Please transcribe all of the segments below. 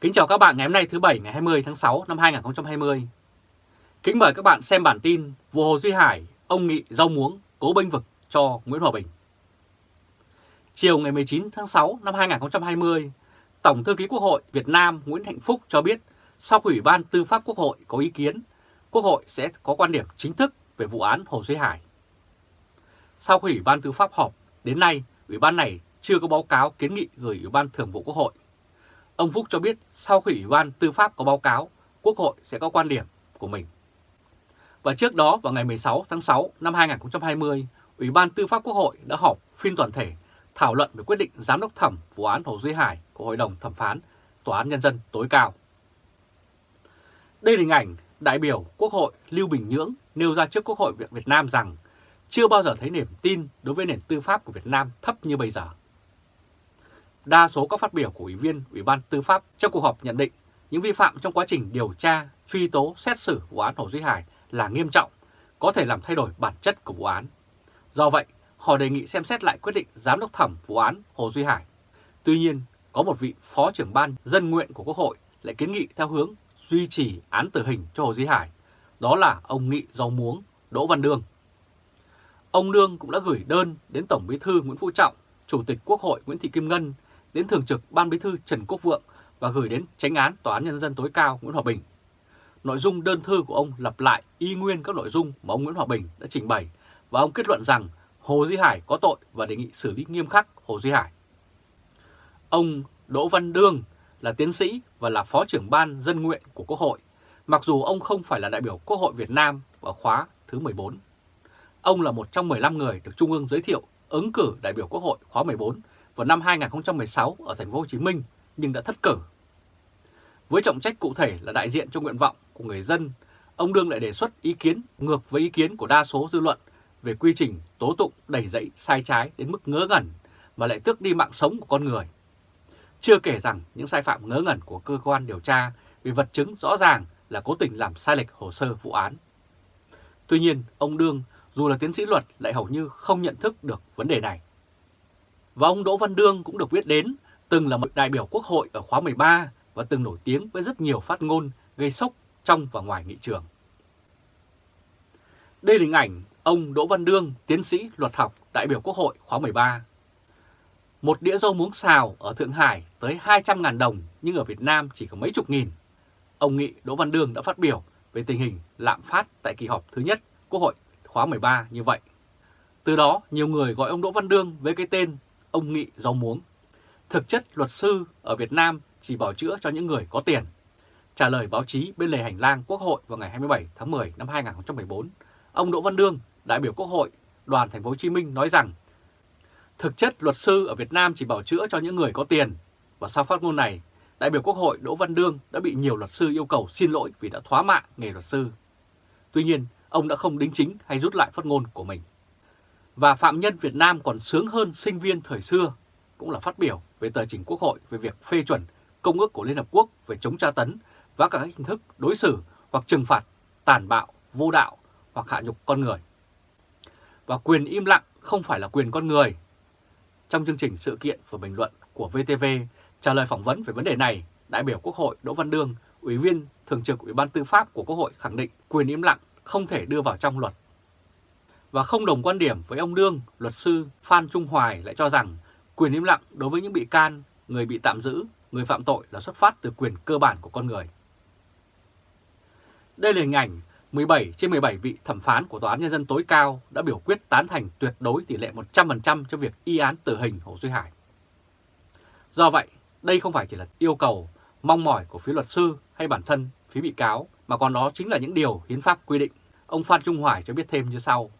Kính chào các bạn ngày hôm nay thứ Bảy ngày 20 tháng 6 năm 2020. Kính mời các bạn xem bản tin vụ Hồ Duy Hải, ông nghị rau muống, cố bênh vực cho Nguyễn Hòa Bình. Chiều ngày 19 tháng 6 năm 2020, Tổng Thư ký Quốc hội Việt Nam Nguyễn Hạnh Phúc cho biết sau khi Ủy ban Tư pháp Quốc hội có ý kiến, Quốc hội sẽ có quan điểm chính thức về vụ án Hồ Duy Hải. Sau khi Ủy ban Tư pháp họp, đến nay Ủy ban này chưa có báo cáo kiến nghị gửi Ủy ban Thường vụ Quốc hội. Ông Phúc cho biết sau khi Ủy ban Tư pháp có báo cáo, Quốc hội sẽ có quan điểm của mình. Và trước đó vào ngày 16 tháng 6 năm 2020, Ủy ban Tư pháp Quốc hội đã họp phiên toàn thể thảo luận về quyết định giám đốc thẩm vụ án Hồ Duy Hải của Hội đồng Thẩm phán Tòa án Nhân dân tối cao. Đây là hình ảnh đại biểu Quốc hội Lưu Bình Nhưỡng nêu ra trước Quốc hội Việt Nam rằng chưa bao giờ thấy niềm tin đối với nền tư pháp của Việt Nam thấp như bây giờ. Đa số các phát biểu của Ủy viên Ủy ban Tư pháp trong cuộc họp nhận định những vi phạm trong quá trình điều tra, truy tố, xét xử vụ án Hồ Duy Hải là nghiêm trọng, có thể làm thay đổi bản chất của vụ án. Do vậy, họ đề nghị xem xét lại quyết định giám đốc thẩm vụ án Hồ Duy Hải. Tuy nhiên, có một vị phó trưởng ban dân nguyện của Quốc hội lại kiến nghị theo hướng duy trì án tử hình cho Hồ Duy Hải, đó là ông Nghị Dầu Muống, Đỗ Văn Đương. Ông Đương cũng đã gửi đơn đến Tổng Bí thư Nguyễn Phú Trọng, Chủ tịch Quốc hội Nguyễn Thị Kim Ngân, đến Thường trực Ban Bí thư Trần Quốc Vượng và gửi đến tránh án Tòa án Nhân dân tối cao Nguyễn Hòa Bình. Nội dung đơn thư của ông lặp lại y nguyên các nội dung mà ông Nguyễn Hòa Bình đã trình bày và ông kết luận rằng Hồ Duy Hải có tội và đề nghị xử lý nghiêm khắc Hồ Duy Hải. Ông Đỗ Văn Đương là tiến sĩ và là Phó trưởng Ban Dân Nguyện của Quốc hội, mặc dù ông không phải là đại biểu Quốc hội Việt Nam ở khóa thứ 14. Ông là một trong 15 người được Trung ương giới thiệu ứng cử đại biểu Quốc hội khóa 14 vào năm 2016 ở thành phố Hồ Chí Minh nhưng đã thất cử. Với trọng trách cụ thể là đại diện cho nguyện vọng của người dân, ông Đương lại đề xuất ý kiến ngược với ý kiến của đa số dư luận về quy trình tố tụng đẩy dậy sai trái đến mức ngớ ngẩn mà lại tước đi mạng sống của con người. Chưa kể rằng những sai phạm ngớ ngẩn của cơ quan điều tra vì vật chứng rõ ràng là cố tình làm sai lệch hồ sơ vụ án. Tuy nhiên, ông Đương dù là tiến sĩ luật lại hầu như không nhận thức được vấn đề này. Và ông Đỗ Văn Đương cũng được biết đến, từng là một đại biểu quốc hội ở khóa 13 và từng nổi tiếng với rất nhiều phát ngôn gây sốc trong và ngoài nghị trường. Đây là hình ảnh ông Đỗ Văn Đương, tiến sĩ luật học, đại biểu quốc hội khóa 13. Một đĩa dâu muống xào ở Thượng Hải tới 200.000 đồng nhưng ở Việt Nam chỉ có mấy chục nghìn. Ông Nghị Đỗ Văn Đương đã phát biểu về tình hình lạm phát tại kỳ họp thứ nhất Quốc hội khóa 13 như vậy. Từ đó, nhiều người gọi ông Đỗ Văn Đương với cái tên ông Nghị rau muống. Thực chất luật sư ở Việt Nam chỉ bảo chữa cho những người có tiền. Trả lời báo chí bên lề hành lang Quốc hội vào ngày 27 tháng 10 năm 2014, ông Đỗ Văn Đương, đại biểu Quốc hội, đoàn thành phố Hồ Chí Minh nói rằng thực chất luật sư ở Việt Nam chỉ bảo chữa cho những người có tiền. Và sau phát ngôn này, đại biểu Quốc hội Đỗ Văn Đương đã bị nhiều luật sư yêu cầu xin lỗi vì đã thoá mạ nghề luật sư. Tuy nhiên, ông đã không đính chính hay rút lại phát ngôn của mình. Và phạm nhân Việt Nam còn sướng hơn sinh viên thời xưa, cũng là phát biểu về tờ trình Quốc hội về việc phê chuẩn Công ước của Liên Hợp Quốc về chống tra tấn và các hình thức đối xử hoặc trừng phạt tàn bạo, vô đạo hoặc hạ nhục con người. Và quyền im lặng không phải là quyền con người. Trong chương trình sự kiện và bình luận của VTV trả lời phỏng vấn về vấn đề này, đại biểu Quốc hội Đỗ Văn Đương, Ủy viên Thường trực Ủy ban Tư pháp của Quốc hội khẳng định quyền im lặng không thể đưa vào trong luật. Và không đồng quan điểm với ông Đương, luật sư Phan Trung Hoài lại cho rằng quyền im lặng đối với những bị can, người bị tạm giữ, người phạm tội là xuất phát từ quyền cơ bản của con người. Đây là hình ảnh 17 trên 17 vị thẩm phán của Tòa án Nhân dân tối cao đã biểu quyết tán thành tuyệt đối tỷ lệ 100% cho việc y án tử hình Hồ Duy Hải. Do vậy, đây không phải chỉ là yêu cầu, mong mỏi của phía luật sư hay bản thân phía bị cáo, mà còn đó chính là những điều hiến pháp quy định. Ông Phan Trung Hoài cho biết thêm như sau.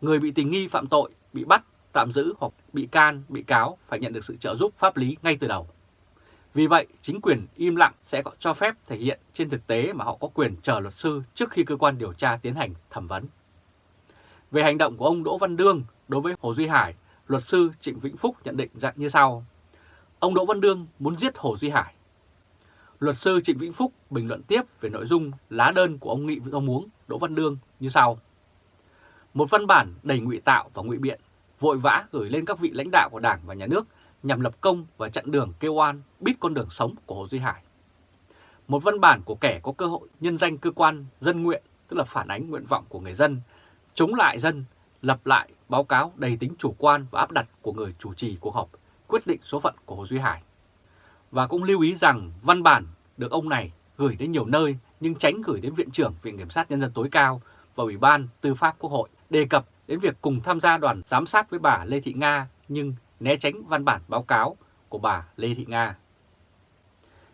Người bị tình nghi phạm tội, bị bắt, tạm giữ hoặc bị can, bị cáo phải nhận được sự trợ giúp pháp lý ngay từ đầu. Vì vậy, chính quyền im lặng sẽ có cho phép thể hiện trên thực tế mà họ có quyền chờ luật sư trước khi cơ quan điều tra tiến hành thẩm vấn. Về hành động của ông Đỗ Văn Đương đối với Hồ Duy Hải, luật sư Trịnh Vĩnh Phúc nhận định dạng như sau. Ông Đỗ Văn Đương muốn giết Hồ Duy Hải. Luật sư Trịnh Vĩnh Phúc bình luận tiếp về nội dung lá đơn của ông Nghị ông Muống Đỗ Văn Đương như sau. Một văn bản đầy ngụy tạo và ngụy biện, vội vã gửi lên các vị lãnh đạo của Đảng và Nhà nước nhằm lập công và chặn đường kêu oan, bít con đường sống của Hồ Duy Hải. một văn bản của kẻ có cơ hội nhân danh cơ quan dân nguyện, tức là phản ánh nguyện vọng của người dân, chống lại dân, lập lại báo cáo đầy tính chủ quan và áp đặt của người chủ trì cuộc họp quyết định số phận của Hồ Duy Hải. Và cũng lưu ý rằng văn bản được ông này gửi đến nhiều nơi nhưng tránh gửi đến Viện trưởng Viện Kiểm sát Nhân dân tối cao và Ủy ban Tư pháp Quốc hội đề cập đến việc cùng tham gia đoàn giám sát với bà Lê Thị Nga nhưng né tránh văn bản báo cáo của bà Lê Thị Nga.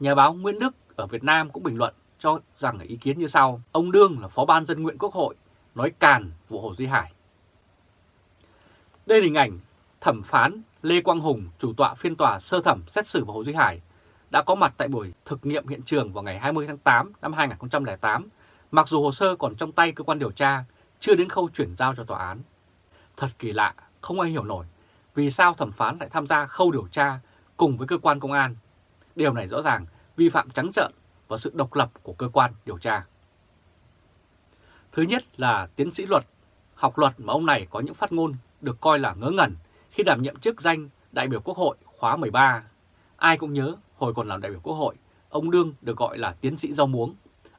Nhà báo Nguyễn Đức ở Việt Nam cũng bình luận cho rằng ý kiến như sau. Ông Đương là Phó ban dân nguyện Quốc hội, nói càn vụ Hồ Duy Hải. Đây là hình ảnh thẩm phán Lê Quang Hùng, chủ tọa phiên tòa sơ thẩm xét xử Hồ Duy Hải, đã có mặt tại buổi thực nghiệm hiện trường vào ngày 20 tháng 8 năm 2008, mặc dù hồ sơ còn trong tay cơ quan điều tra, chưa đến khâu chuyển giao cho tòa án. Thật kỳ lạ, không ai hiểu nổi vì sao thẩm phán lại tham gia khâu điều tra cùng với cơ quan công an. Điều này rõ ràng vi phạm trắng trợn vào sự độc lập của cơ quan điều tra. Thứ nhất là tiến sĩ luật, học luật mà ông này có những phát ngôn được coi là ngớ ngẩn khi đảm nhiệm chức danh đại biểu Quốc hội khóa 13. Ai cũng nhớ hồi còn làm đại biểu Quốc hội, ông Đương được gọi là tiến sĩ rau muống,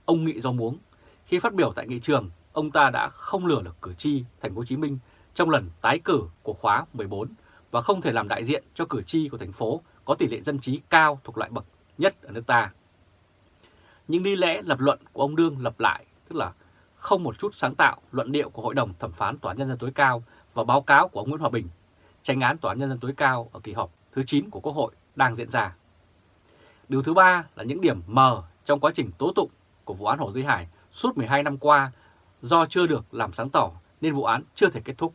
ông nghị rau muống. Khi phát biểu tại nghị trường, ông ta đã không lừa được cử tri thành phố Hồ Chí Minh trong lần tái cử của khóa 14 và không thể làm đại diện cho cử tri của thành phố có tỷ lệ dân trí cao thuộc loại bậc nhất ở nước ta. Những lý lẽ lập luận của ông Đương lập lại, tức là không một chút sáng tạo luận điệu của Hội đồng Thẩm phán Tòa án Nhân dân tối cao và báo cáo của ông Nguyễn Hòa Bình, tranh án Tòa án Nhân dân tối cao ở kỳ họp thứ 9 của Quốc hội đang diễn ra. Điều thứ ba là những điểm mờ trong quá trình tố tụng của vụ án Hồ Duy Hải suốt 12 năm qua do chưa được làm sáng tỏ nên vụ án chưa thể kết thúc.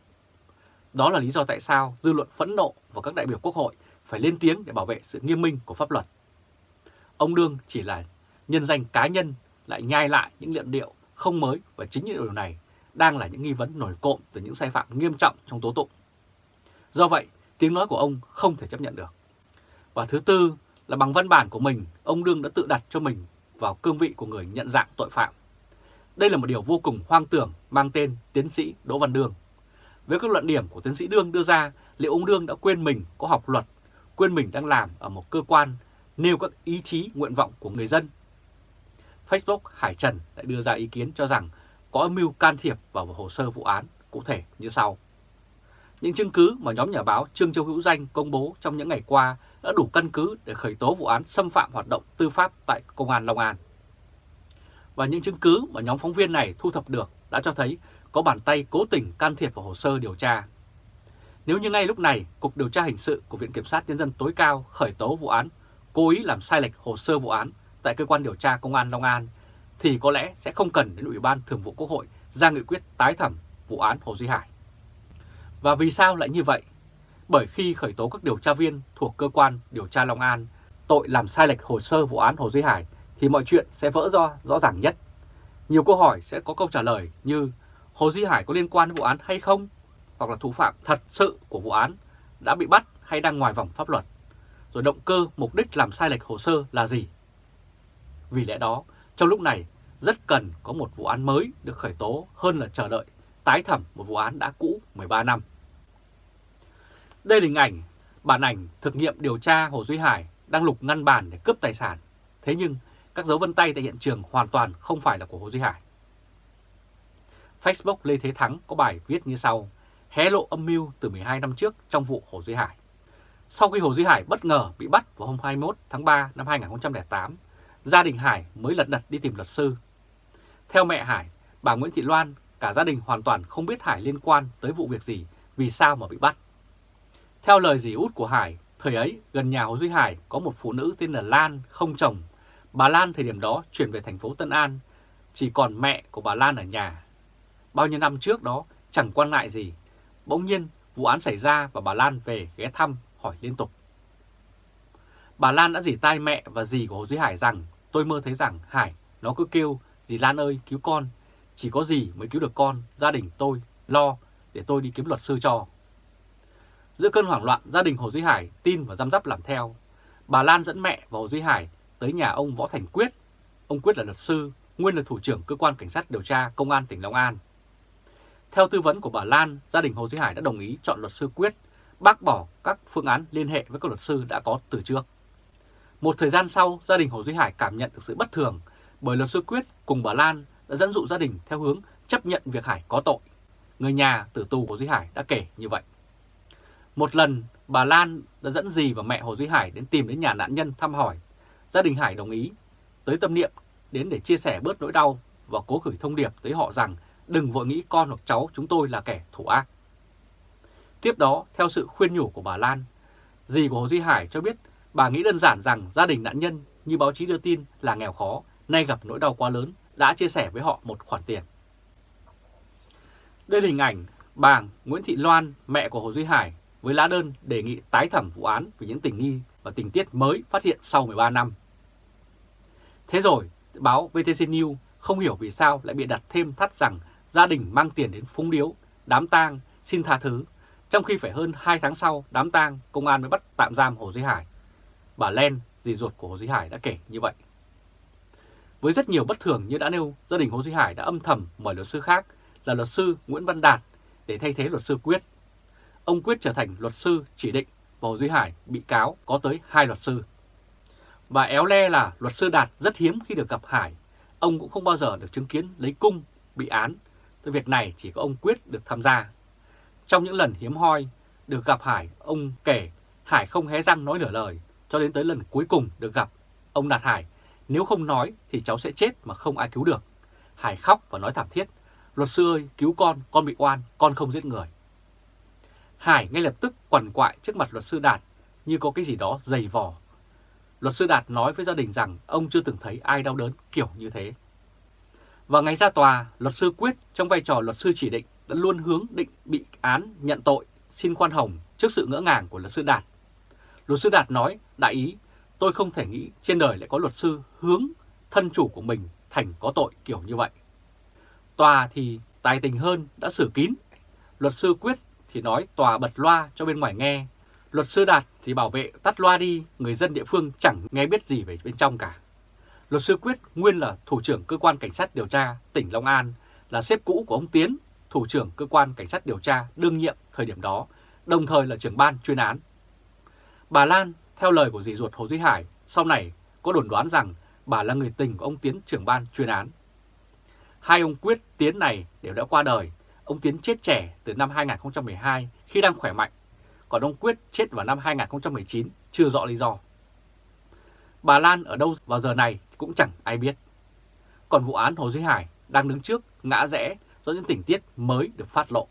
Đó là lý do tại sao dư luận phẫn nộ và các đại biểu Quốc hội phải lên tiếng để bảo vệ sự nghiêm minh của pháp luật. Ông Đương chỉ là nhân danh cá nhân lại nhai lại những luận điệu không mới và chính những điều này đang là những nghi vấn nổi cộm từ những sai phạm nghiêm trọng trong tố tụng. Do vậy, tiếng nói của ông không thể chấp nhận được. Và thứ tư là bằng văn bản của mình, ông Đương đã tự đặt cho mình vào cương vị của người nhận dạng tội phạm. Đây là một điều vô cùng hoang tưởng mang tên tiến sĩ Đỗ Văn Đương. Với các luận điểm của tiến sĩ Đương đưa ra, liệu ông Đương đã quên mình có học luật, quên mình đang làm ở một cơ quan nêu các ý chí nguyện vọng của người dân? Facebook Hải Trần đã đưa ra ý kiến cho rằng có âm mưu can thiệp vào hồ sơ vụ án cụ thể như sau. Những chứng cứ mà nhóm nhà báo Trương Châu Hữu Danh công bố trong những ngày qua đã đủ căn cứ để khởi tố vụ án xâm phạm hoạt động tư pháp tại Công an Long An. Và những chứng cứ mà nhóm phóng viên này thu thập được đã cho thấy có bàn tay cố tình can thiệp vào hồ sơ điều tra. Nếu như ngay lúc này, Cục Điều tra Hình sự của Viện Kiểm sát Nhân dân tối cao khởi tố vụ án cố ý làm sai lệch hồ sơ vụ án tại Cơ quan Điều tra Công an Long An, thì có lẽ sẽ không cần đến Ủy ban Thường vụ Quốc hội ra nghị quyết tái thẩm vụ án Hồ Duy Hải. Và vì sao lại như vậy? Bởi khi khởi tố các điều tra viên thuộc cơ quan điều tra Long An tội làm sai lệch hồ sơ vụ án Hồ Duy Hải thì mọi chuyện sẽ vỡ ra rõ ràng nhất. Nhiều câu hỏi sẽ có câu trả lời như Hồ Duy Hải có liên quan đến vụ án hay không? Hoặc là thủ phạm thật sự của vụ án đã bị bắt hay đang ngoài vòng pháp luật? Rồi động cơ, mục đích làm sai lệch hồ sơ là gì? Vì lẽ đó, trong lúc này rất cần có một vụ án mới được khởi tố hơn là chờ đợi tái thẩm một vụ án đã cũ 13 năm. Đây là hình ảnh, bản ảnh thực nghiệm điều tra Hồ Duy Hải đang lục ngăn bàn để cướp tài sản. Thế nhưng các dấu vân tay tại hiện trường hoàn toàn không phải là của Hồ Duy Hải. Facebook Lê Thế Thắng có bài viết như sau, hé lộ âm mưu từ 12 năm trước trong vụ Hồ Duy Hải. Sau khi Hồ Duy Hải bất ngờ bị bắt vào hôm 21 tháng 3 năm 2008, gia đình Hải mới lật đật đi tìm luật sư. Theo mẹ Hải, bà Nguyễn Thị Loan, cả gia đình hoàn toàn không biết Hải liên quan tới vụ việc gì, vì sao mà bị bắt. Theo lời dì út của Hải, thời ấy gần nhà Hồ Duy Hải có một phụ nữ tên là Lan không chồng. Bà Lan thời điểm đó chuyển về thành phố Tân An, chỉ còn mẹ của bà Lan ở nhà. Bao nhiêu năm trước đó chẳng quan ngại gì. Bỗng nhiên vụ án xảy ra và bà Lan về ghé thăm hỏi liên tục. Bà Lan đã dì tai mẹ và dì của Hồ Duy Hải rằng tôi mơ thấy rằng Hải nó cứ kêu dì Lan ơi cứu con, chỉ có dì mới cứu được con, gia đình tôi lo để tôi đi kiếm luật sư cho. Giữa cơn hoảng loạn, gia đình Hồ Duy Hải tin và giam giáp làm theo. Bà Lan dẫn mẹ và Hồ Duy Hải tới nhà ông Võ Thành Quyết. Ông Quyết là luật sư, nguyên là thủ trưởng cơ quan cảnh sát điều tra công an tỉnh Long An. Theo tư vấn của bà Lan, gia đình Hồ Duy Hải đã đồng ý chọn luật sư Quyết, bác bỏ các phương án liên hệ với các luật sư đã có từ trước. Một thời gian sau, gia đình Hồ Duy Hải cảm nhận được sự bất thường bởi luật sư Quyết cùng bà Lan đã dẫn dụ gia đình theo hướng chấp nhận việc Hải có tội. Người nhà tử tù của Duy Hải đã kể như vậy. Một lần, bà Lan đã dẫn dì và mẹ Hồ Duy Hải đến tìm đến nhà nạn nhân thăm hỏi. Gia đình Hải đồng ý, tới tâm niệm đến để chia sẻ bớt nỗi đau và cố gửi thông điệp tới họ rằng đừng vội nghĩ con hoặc cháu chúng tôi là kẻ thủ ác. Tiếp đó, theo sự khuyên nhủ của bà Lan, dì của Hồ Duy Hải cho biết bà nghĩ đơn giản rằng gia đình nạn nhân như báo chí đưa tin là nghèo khó, nay gặp nỗi đau quá lớn, đã chia sẻ với họ một khoản tiền. Đây là hình ảnh bà Nguyễn Thị Loan, mẹ của Hồ Duy Hải, với lá đơn đề nghị tái thẩm vụ án về những tình nghi và tình tiết mới phát hiện sau 13 năm. Thế rồi, báo VTC News không hiểu vì sao lại bị đặt thêm thắt rằng gia đình mang tiền đến phúng điếu, đám tang, xin tha thứ, trong khi phải hơn 2 tháng sau đám tang công an mới bắt tạm giam Hồ Duy Hải. Bà Len, dì ruột của Hồ Duy Hải đã kể như vậy. Với rất nhiều bất thường như đã nêu, gia đình Hồ Duy Hải đã âm thầm mời luật sư khác là luật sư Nguyễn Văn Đạt để thay thế luật sư Quyết. Ông Quyết trở thành luật sư chỉ định và Hồ Duy Hải bị cáo có tới hai luật sư. Và éo le là luật sư Đạt rất hiếm khi được gặp Hải. Ông cũng không bao giờ được chứng kiến lấy cung, bị án. Từ việc này chỉ có ông Quyết được tham gia. Trong những lần hiếm hoi được gặp Hải, ông kể Hải không hé răng nói nửa lời, cho đến tới lần cuối cùng được gặp. Ông Đạt Hải, nếu không nói thì cháu sẽ chết mà không ai cứu được. Hải khóc và nói thảm thiết, luật sư ơi, cứu con, con bị oan, con không giết người. Hải ngay lập tức quằn quại trước mặt luật sư Đạt như có cái gì đó dày vò. Luật sư Đạt nói với gia đình rằng ông chưa từng thấy ai đau đớn kiểu như thế. Và ngày ra tòa, luật sư Quyết trong vai trò luật sư chỉ định đã luôn hướng định bị án nhận tội, xin khoan hồng trước sự ngỡ ngàng của luật sư Đạt. Luật sư Đạt nói, đại ý, tôi không thể nghĩ trên đời lại có luật sư hướng thân chủ của mình thành có tội kiểu như vậy. Tòa thì tài tình hơn đã xử kín. Luật sư Quyết thì nói tòa bật loa cho bên ngoài nghe. Luật sư Đạt thì bảo vệ tắt loa đi, người dân địa phương chẳng nghe biết gì về bên trong cả. Luật sư Quyết nguyên là thủ trưởng cơ quan cảnh sát điều tra tỉnh Long An, là sếp cũ của ông Tiến, thủ trưởng cơ quan cảnh sát điều tra đương nhiệm thời điểm đó, đồng thời là trưởng ban chuyên án. Bà Lan, theo lời của dì ruột Hồ Duy Hải, sau này có đồn đoán rằng bà là người tình của ông Tiến trưởng ban chuyên án. Hai ông Quyết Tiến này đều đã qua đời, ông Tiến chết trẻ từ năm 2012 khi đang khỏe mạnh, còn ông Quyết chết vào năm 2019 chưa rõ lý do. Bà Lan ở đâu vào giờ này cũng chẳng ai biết. Còn vụ án Hồ Duy Hải đang đứng trước ngã rẽ do những tình tiết mới được phát lộ.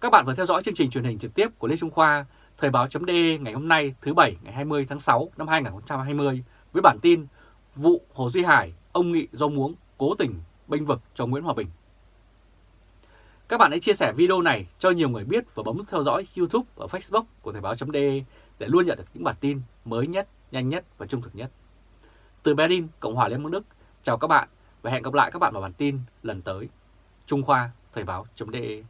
Các bạn vừa theo dõi chương trình truyền hình trực tiếp của Lê Trung Khoa, Thời báo.de ngày hôm nay thứ Bảy ngày 20 tháng 6 năm 2020 với bản tin Vụ Hồ Duy Hải, ông Nghị do muống cố tình bênh vực cho Nguyễn Hòa Bình. Các bạn hãy chia sẻ video này cho nhiều người biết và bấm theo dõi YouTube và Facebook của Thời báo.de để luôn nhận được những bản tin mới nhất, nhanh nhất và trung thực nhất. Từ Berlin, Cộng hòa Liên bang Đức, chào các bạn và hẹn gặp lại các bạn vào bản tin lần tới. Trung Khoa, Thời báo.de